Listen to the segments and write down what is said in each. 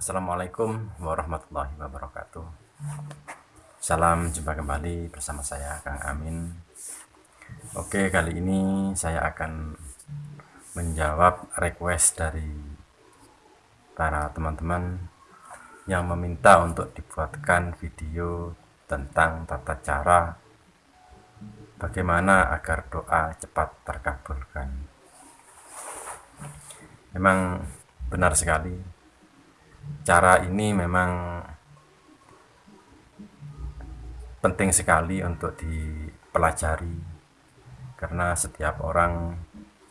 Assalamualaikum warahmatullahi wabarakatuh. Salam jumpa kembali bersama saya Kang Amin. Oke kali ini saya akan menjawab request dari para teman-teman yang meminta untuk dibuatkan video tentang tata cara bagaimana agar doa cepat terkabulkan. Memang benar sekali cara ini memang penting sekali untuk dipelajari karena setiap orang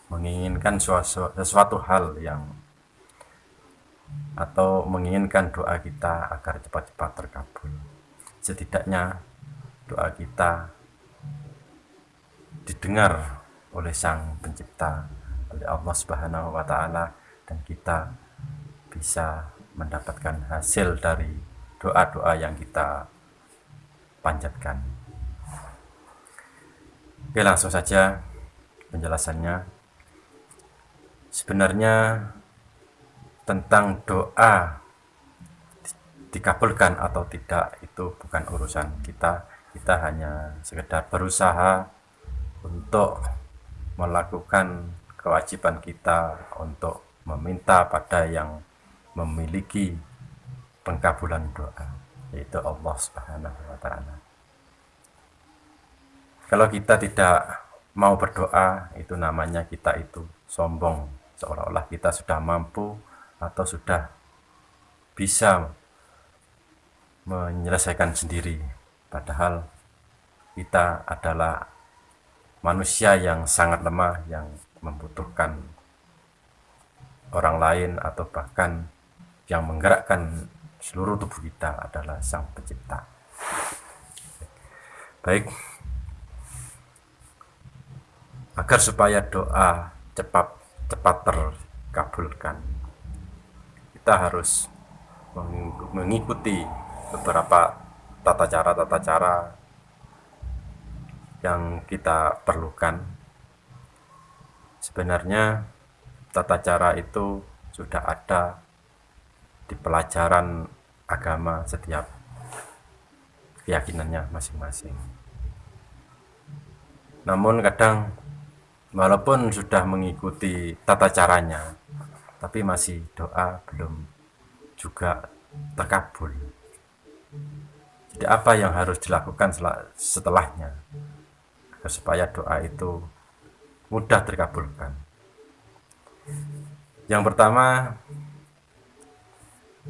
menginginkan sesuatu, hal yang atau menginginkan doa kita agar cepat-cepat terkabul. Setidaknya doa kita didengar oleh sang pencipta oleh Allah subhanahu wa ta'ala dan kita bisa mendapatkan hasil dari doa-doa yang kita panjatkan. Oke, langsung saja penjelasannya. Sebenarnya tentang doa dikabulkan atau tidak itu bukan urusan kita. Kita hanya sekedar berusaha untuk melakukan kewajiban kita untuk meminta pada yang memiliki pengkabulan doa yaitu Allah Subhanahu wa taala. Kalau kita tidak mau berdoa itu namanya kita itu sombong seolah-olah kita sudah mampu atau sudah bisa menyelesaikan sendiri padahal kita adalah manusia yang sangat lemah yang membutuhkan orang lain atau bahkan yang menggerakkan seluruh tubuh kita adalah Sang Pencipta. Baik, agar supaya doa cepat cepat terkabulkan, kita harus mengikuti beberapa tata cara-tata cara yang kita perlukan. Sebenarnya tata cara itu sudah ada di pelajaran agama setiap keyakinannya masing-masing. Namun kadang walaupun sudah mengikuti tata caranya, tapi masih doa belum juga terkabul. Jadi apa yang harus dilakukan setelahnya supaya doa itu mudah terkabulkan? Yang pertama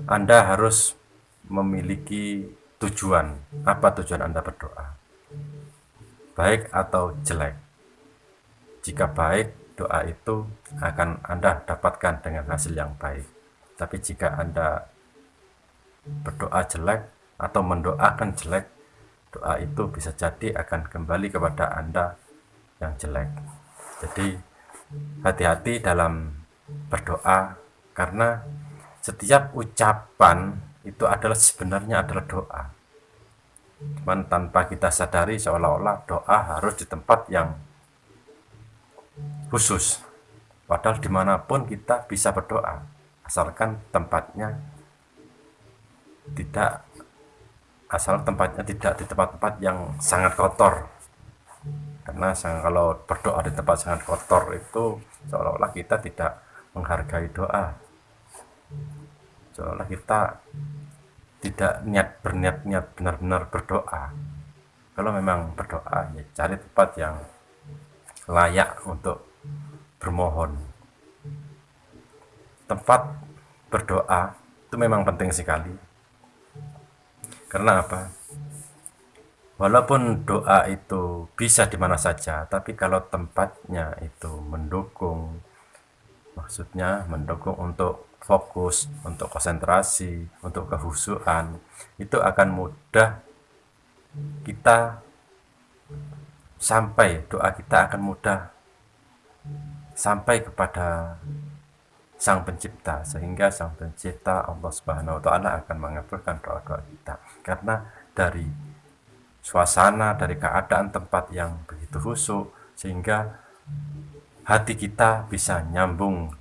anda harus memiliki tujuan. Apa tujuan Anda berdoa? Baik atau jelek? Jika baik, doa itu akan Anda dapatkan dengan hasil yang baik. Tapi jika Anda berdoa jelek atau mendoakan jelek, doa itu bisa jadi akan kembali kepada Anda yang jelek. Jadi hati-hati dalam berdoa karena setiap ucapan itu adalah sebenarnya adalah doa. Cuman tanpa kita sadari seolah-olah doa harus di tempat yang khusus. Padahal di mana pun kita bisa berdoa asalkan tempatnya tidak asal tempatnya tidak di tempat-tempat yang sangat kotor. Karena kalau berdoa di tempat sangat kotor itu seolah-olah kita tidak menghargai doa seolah kita tidak niat berniat niat benar-benar berdoa. Kalau memang berdoa ya cari tempat yang layak untuk bermohon. Tempat berdoa itu memang penting sekali. Karena apa? Walaupun doa itu bisa di mana saja tapi kalau tempatnya itu mendukung maksudnya mendukung untuk fokus, untuk konsentrasi, untuk kehusuan, itu akan mudah kita sampai doa kita akan mudah sampai kepada Sang Pencipta sehingga Sang Pencipta Allah Subhanahu wa taala akan mengabulkan doa-doa kita. Karena dari suasana dari keadaan tempat yang begitu khusyuk sehingga hati kita bisa nyambung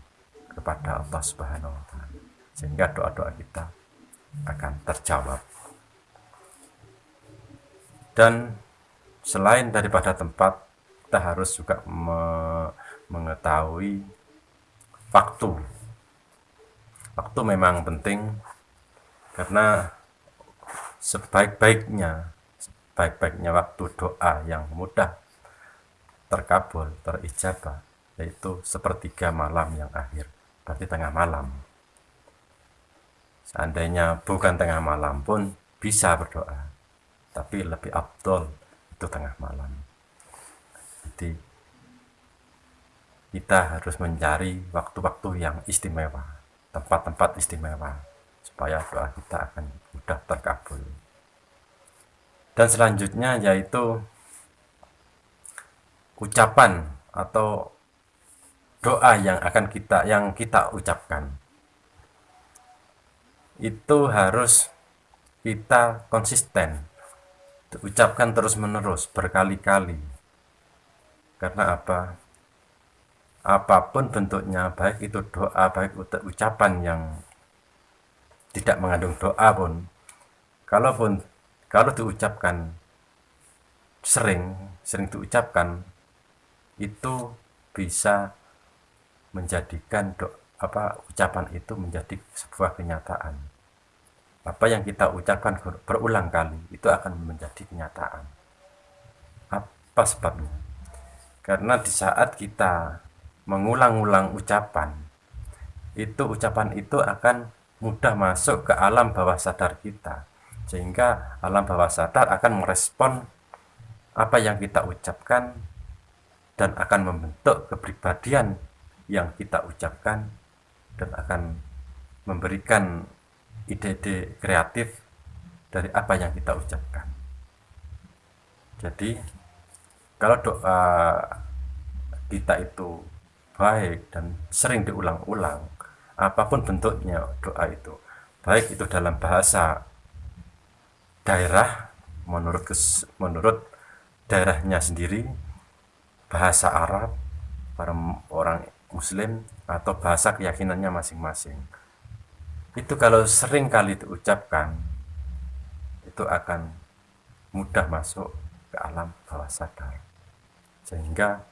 kepada Allah Subhanahu wa taala. Sehingga doa-doa kita akan terjawab. Dan selain daripada tempat, kita harus juga me mengetahui waktu. Waktu memang penting karena sebaik-baiknya sebaik-baiknya waktu doa yang mudah terkabul, terijabah yaitu sepertiga malam yang akhir berarti tengah malam. Seandainya bukan tengah malam pun bisa berdoa tapi lebih abdol itu tengah malam. Jadi kita harus mencari waktu-waktu yang istimewa tempat-tempat istimewa supaya doa kita akan mudah terkabul. Dan selanjutnya yaitu ucapan atau doa yang akan kita yang kita ucapkan. Itu harus kita konsisten. Ucapkan terus menerus berkali-kali. Karena apa? Apa pun bentuknya baik itu doa baik ucapan yang tidak mengandung doa pun kalaupun kalau diucapkan sering sering diucapkan itu bisa menjadikan do, apa ucapan itu menjadi sebuah kenyataan. Apa yang kita ucapkan berulang kali itu akan menjadi kenyataan. Apa sebabnya? Karena di saat kita mengulang-ulang ucapan, itu ucapan itu akan mudah masuk ke alam bawah sadar kita. Sehingga alam bawah sadar akan merespon apa yang kita ucapkan dan akan membentuk kepribadian yang kita ucapkan dan akan memberikan ide-ide kreatif dari apa yang kita ucapkan. Jadi kalau doa kita itu baik dan sering diulang-ulang, apa pun bentuknya doa itu, baik itu dalam bahasa daerah menurut menurut daerahnya sendiri, bahasa Arab, para orang muslim atau bahasa keyakinannya masing-masing. Itu kalau sering kali diucapkan itu akan mudah masuk ke alam bawah sadar. Sehingga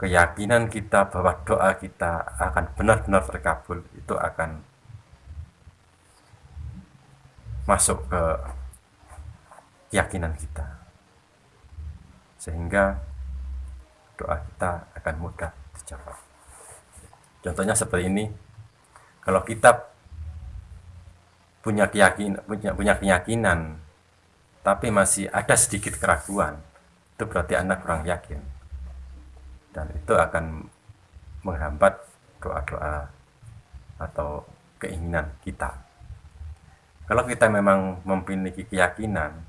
keyakinan kita bahwa doa kita akan benar-benar terkabul itu akan masuk ke keyakinan kita. Sehingga doa kita akan mudah dijawab. Contohnya seperti ini, kalau kita punya keyakinan, punya, punya keyakinan, tapi masih ada sedikit keraguan, itu berarti anak kurang yakin. Dan itu akan menghambat doa-doa atau keinginan kita. Kalau kita memang memiliki keyakinan,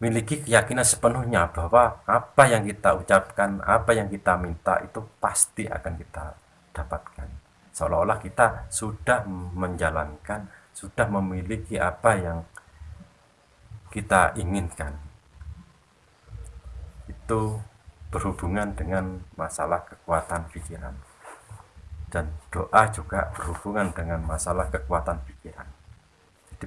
miliki keyakinan sepenuhnya bahwa apa yang kita ucapkan, apa yang kita minta itu pasti akan kita dapatkan. Seolah-olah kita sudah menjalankan, sudah memiliki apa yang kita inginkan. Itu berhubungan dengan masalah kekuatan pikiran. Dan doa juga berhubungan dengan masalah kekuatan pikiran.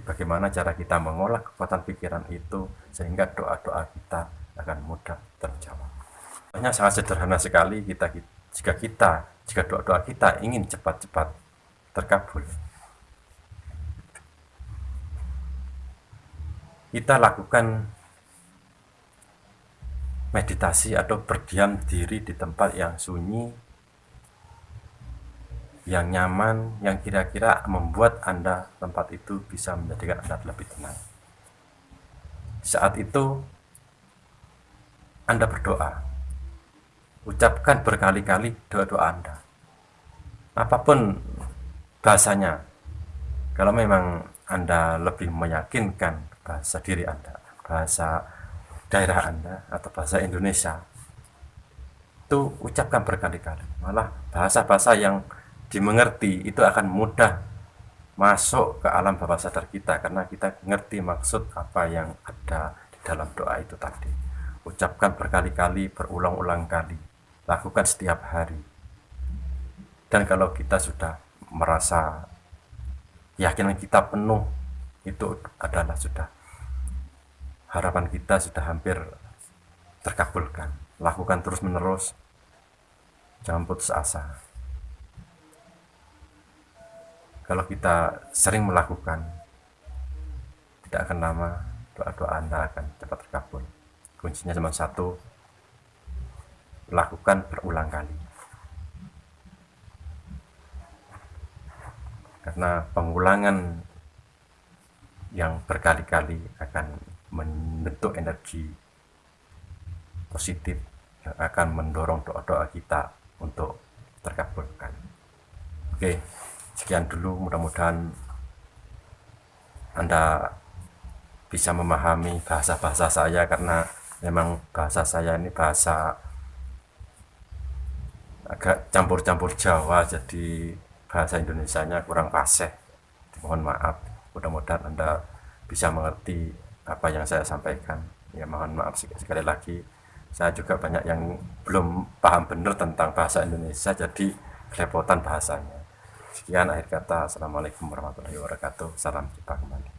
Bagaimana cara kita mengolah kekuatan pikiran itu sehingga doa-doa kita akan mudah terjawab. Hanya sangat sederhana sekali kita jika kita jika doa-doa kita ingin cepat-cepat terkabul. Kita lakukan meditasi atau berdiam diri di tempat yang sunyi yang nyaman, yang kira-kira membuat Anda tempat itu bisa menjadikan Anda lebih tenang. Saat itu, Anda berdoa. Ucapkan berkali-kali doa-doa Anda. Apa pun bahasanya, kalau memang Anda lebih meyakinkan bahasa diri Anda, bahasa daerah Anda, atau bahasa Indonesia, itu ucapkan berkali-kali. Malah bahasa-bahasa yang dimengerti itu akan mudah masuk ke alam bawah sadar kita karena kita ngerti maksud apa yang ada di dalam doa itu tadi. Ucapkan berkali-kali berulang-ulang kali lakukan setiap hari. Dan kalau kita sudah merasa keyakinan kita penuh itu adalah sudah harapan kita sudah hampir terkabulkan. Lakukan terus menerus jangan putus asa kalau kita sering melakukan tidak akan lama doa-doa anda akan cepat terkabul. Kuncinya cuma satu lakukan berulang kali. Karena pengulangan yang berkali-kali akan membentuk energi positif yang akan mendorong doa-doa kita untuk terkabulkan. Oke, sekian dulu mudah-mudahan Anda bisa memahami bahasa-bahasa saya karena memang bahasa saya ini bahasa agak campur-campur Jawa jadi bahasa Indonesia-nya kurang fasih mohon maaf mudah-mudahan anda bisa mengerti apa yang saya sampaikan. Ya mohon maaf sekali lagi. Saya juga banyak yang belum paham benar tentang bahasa Indonesia jadi kerepotan bahasanya Sekian akhir kata. Assalamualaikum warahmatullahi wabarakatuh. Salam jumpa kembali.